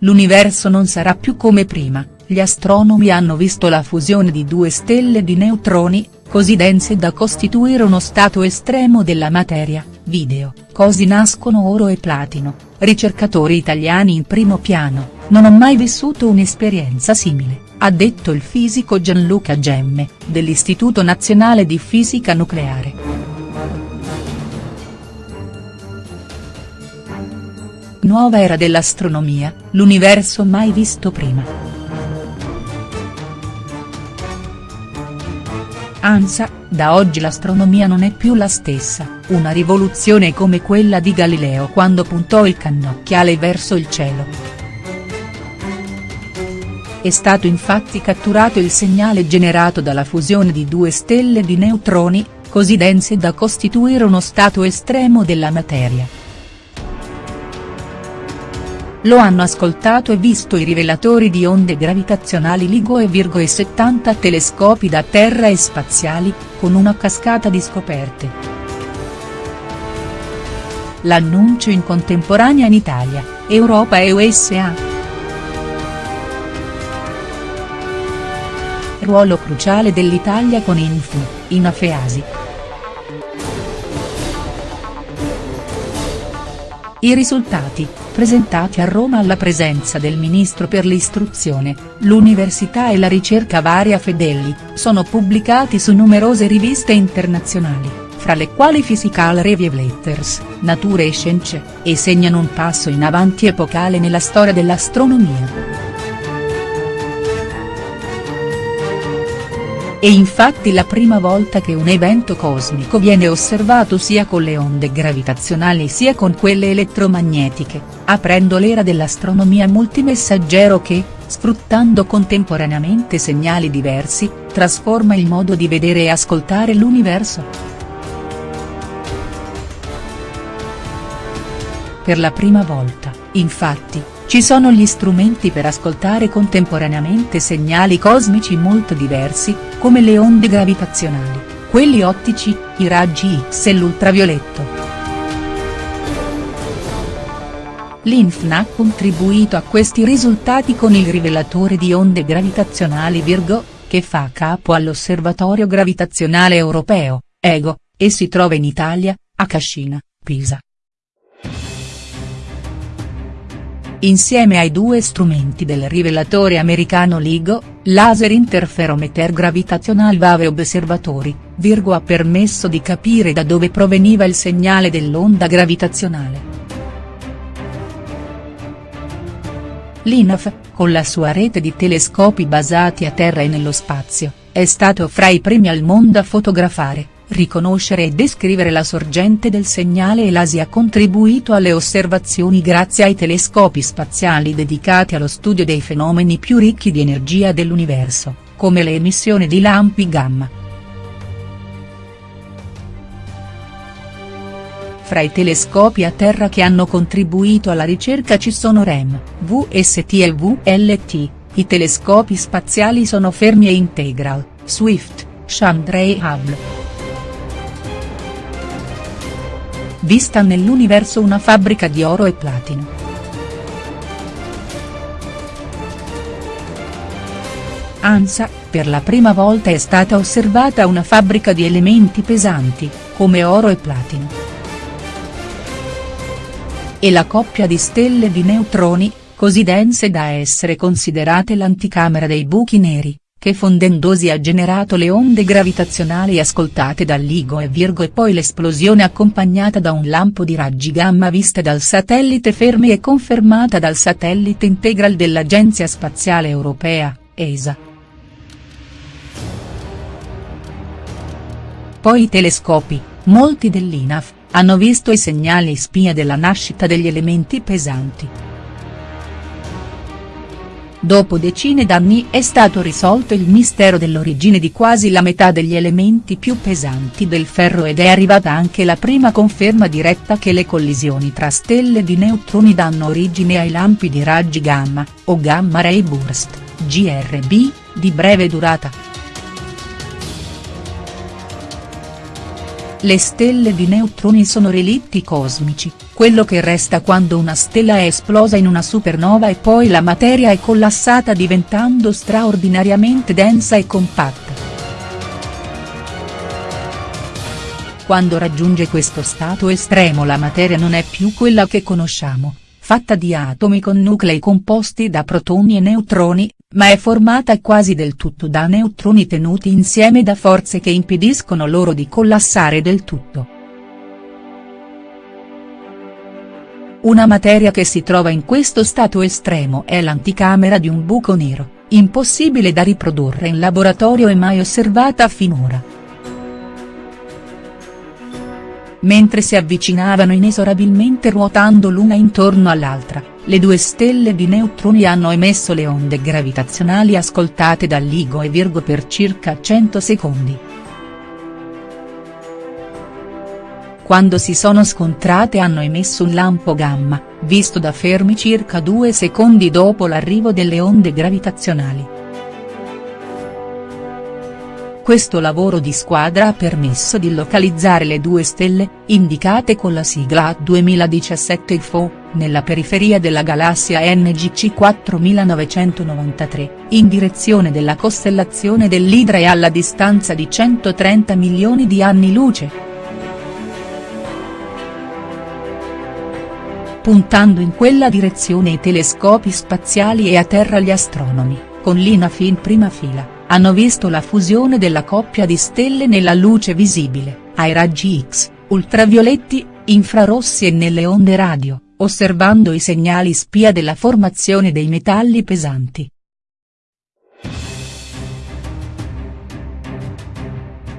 l'universo non sarà più come prima, gli astronomi hanno visto la fusione di due stelle di neutroni, così dense da costituire uno stato estremo della materia, video, così nascono oro e platino, ricercatori italiani in primo piano, non ho mai vissuto un'esperienza simile, ha detto il fisico Gianluca Gemme, dell'Istituto Nazionale di Fisica Nucleare. Nuova era dell'astronomia, l'universo mai visto prima. ANSA, da oggi l'astronomia non è più la stessa, una rivoluzione come quella di Galileo quando puntò il cannocchiale verso il cielo. È stato infatti catturato il segnale generato dalla fusione di due stelle di neutroni, così dense da costituire uno stato estremo della materia. Lo hanno ascoltato e visto i rivelatori di onde gravitazionali LIGO e Virgo e 70 telescopi da terra e spaziali, con una cascata di scoperte. L'annuncio in contemporanea in Italia, Europa e USA. Ruolo cruciale dell'Italia con Infu, in Afeasi. I risultati, presentati a Roma alla presenza del ministro per l'istruzione, l'università e la ricerca Varia Fedeli, sono pubblicati su numerose riviste internazionali, fra le quali Physical Review Letters, Nature e Scienze, e segnano un passo in avanti epocale nella storia dell'astronomia. È infatti la prima volta che un evento cosmico viene osservato sia con le onde gravitazionali sia con quelle elettromagnetiche, aprendo l'era dell'astronomia multimessaggero che, sfruttando contemporaneamente segnali diversi, trasforma il modo di vedere e ascoltare l'universo. Per la prima volta, infatti, ci sono gli strumenti per ascoltare contemporaneamente segnali cosmici molto diversi, come le onde gravitazionali, quelli ottici, i raggi X e l'ultravioletto. L'INFN ha contribuito a questi risultati con il rivelatore di onde gravitazionali Virgo, che fa capo all'Osservatorio Gravitazionale Europeo, EGO, e si trova in Italia, a Cascina, Pisa. Insieme ai due strumenti del rivelatore americano LIGO, Laser Interferometer Gravitational Wave Observatory, Virgo ha permesso di capire da dove proveniva il segnale dell'onda gravitazionale. L'INAF, con la sua rete di telescopi basati a terra e nello spazio, è stato fra i primi al mondo a fotografare, riconoscere e descrivere la sorgente del segnale e l'ASI ha contribuito alle osservazioni grazie ai telescopi spaziali dedicati allo studio dei fenomeni più ricchi di energia dell'universo, come le emissioni di lampi gamma. Fra i telescopi a terra che hanno contribuito alla ricerca ci sono REM, VST e VLT, i telescopi spaziali sono Fermi e Integral, Swift, Chandra e Hubble. Vista nell'universo una fabbrica di oro e platino. ANSA, per la prima volta è stata osservata una fabbrica di elementi pesanti, come oro e platino. E la coppia di stelle di neutroni, così dense da essere considerate l'anticamera dei buchi neri, che fondendosi ha generato le onde gravitazionali ascoltate dall'Igo e Virgo e poi l'esplosione accompagnata da un lampo di raggi gamma vista dal satellite Fermi e confermata dal satellite Integral dell'Agenzia Spaziale Europea, ESA. Poi i telescopi, molti dell'INAF, hanno visto i segnali spia della nascita degli elementi pesanti. Dopo decine d'anni è stato risolto il mistero dell'origine di quasi la metà degli elementi più pesanti del ferro ed è arrivata anche la prima conferma diretta che le collisioni tra stelle di neutroni danno origine ai lampi di raggi gamma, o gamma ray burst, GRB, di breve durata. Le stelle di neutroni sono relitti cosmici, quello che resta quando una stella è esplosa in una supernova e poi la materia è collassata diventando straordinariamente densa e compatta. Quando raggiunge questo stato estremo la materia non è più quella che conosciamo, fatta di atomi con nuclei composti da protoni e neutroni, ma è formata quasi del tutto da neutroni tenuti insieme da forze che impediscono loro di collassare del tutto. Una materia che si trova in questo stato estremo è l'anticamera di un buco nero, impossibile da riprodurre in laboratorio e mai osservata finora. mentre si avvicinavano inesorabilmente ruotando l'una intorno all'altra, le due stelle di neutroni hanno emesso le onde gravitazionali ascoltate da LIGO e Virgo per circa 100 secondi. Quando si sono scontrate hanno emesso un lampo gamma, visto da Fermi circa due secondi dopo l'arrivo delle onde gravitazionali. Questo lavoro di squadra ha permesso di localizzare le due stelle, indicate con la sigla 2017 IFO, nella periferia della galassia NGC 4993, in direzione della costellazione dell'Idra e alla distanza di 130 milioni di anni luce. Puntando in quella direzione i telescopi spaziali e a terra gli astronomi, con l'INAF in prima fila hanno visto la fusione della coppia di stelle nella luce visibile, ai raggi X, ultravioletti, infrarossi e nelle onde radio, osservando i segnali spia della formazione dei metalli pesanti.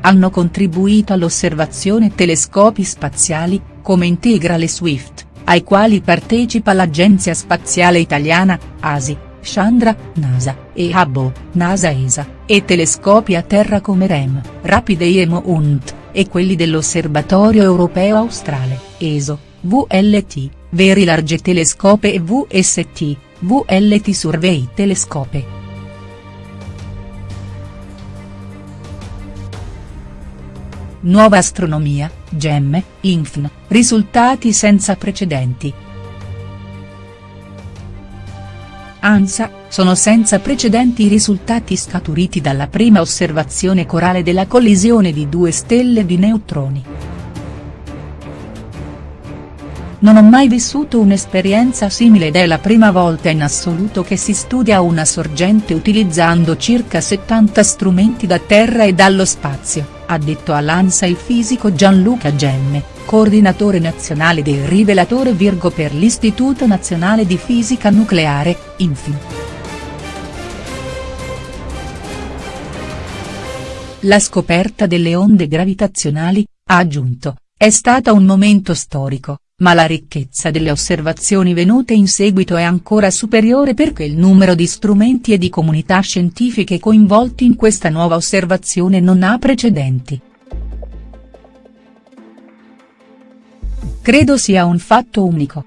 Hanno contribuito all'osservazione telescopi spaziali, come Integrale Swift, ai quali partecipa l'Agenzia Spaziale Italiana, ASI, Chandra, NASA, e Hubble, NASA-ESA, e telescopi a terra come REM, Rapide IEMO UNT, e quelli dell'Osservatorio Europeo Australe, ESO, VLT, Very Large Telescope e VST, VLT Survey Telescope. Nuova astronomia, gemme, INFN, risultati senza precedenti. ANSA, sono senza precedenti i risultati scaturiti dalla prima osservazione corale della collisione di due stelle di neutroni. Non ho mai vissuto un'esperienza simile ed è la prima volta in assoluto che si studia una sorgente utilizzando circa 70 strumenti da terra e dallo spazio, ha detto all'ANSA il fisico Gianluca Gemme, coordinatore nazionale del rivelatore Virgo per l'Istituto Nazionale di Fisica Nucleare, INFI. La scoperta delle onde gravitazionali, ha aggiunto, è stata un momento storico, ma la ricchezza delle osservazioni venute in seguito è ancora superiore perché il numero di strumenti e di comunità scientifiche coinvolti in questa nuova osservazione non ha precedenti. Credo sia un fatto unico.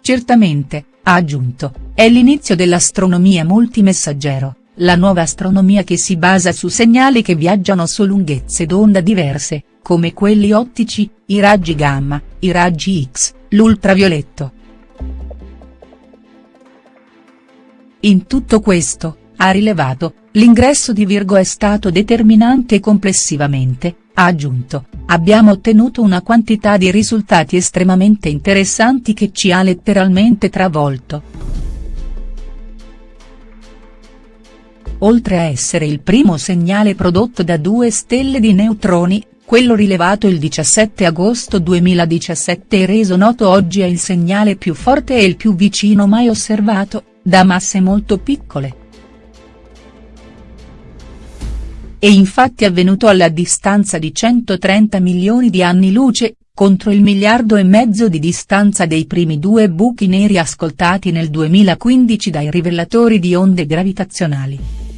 Certamente, ha aggiunto, è l'inizio dell'astronomia multimessaggero la nuova astronomia che si basa su segnali che viaggiano su lunghezze d'onda diverse, come quelli ottici, i raggi gamma, i raggi X, l'ultravioletto. In tutto questo, ha rilevato, l'ingresso di Virgo è stato determinante complessivamente, ha aggiunto, abbiamo ottenuto una quantità di risultati estremamente interessanti che ci ha letteralmente travolto. Oltre a essere il primo segnale prodotto da due stelle di neutroni, quello rilevato il 17 agosto 2017 e reso noto oggi è il segnale più forte e il più vicino mai osservato, da masse molto piccole. È infatti avvenuto alla distanza di 130 milioni di anni luce, contro il miliardo e mezzo di distanza dei primi due buchi neri ascoltati nel 2015 dai rivelatori di onde gravitazionali.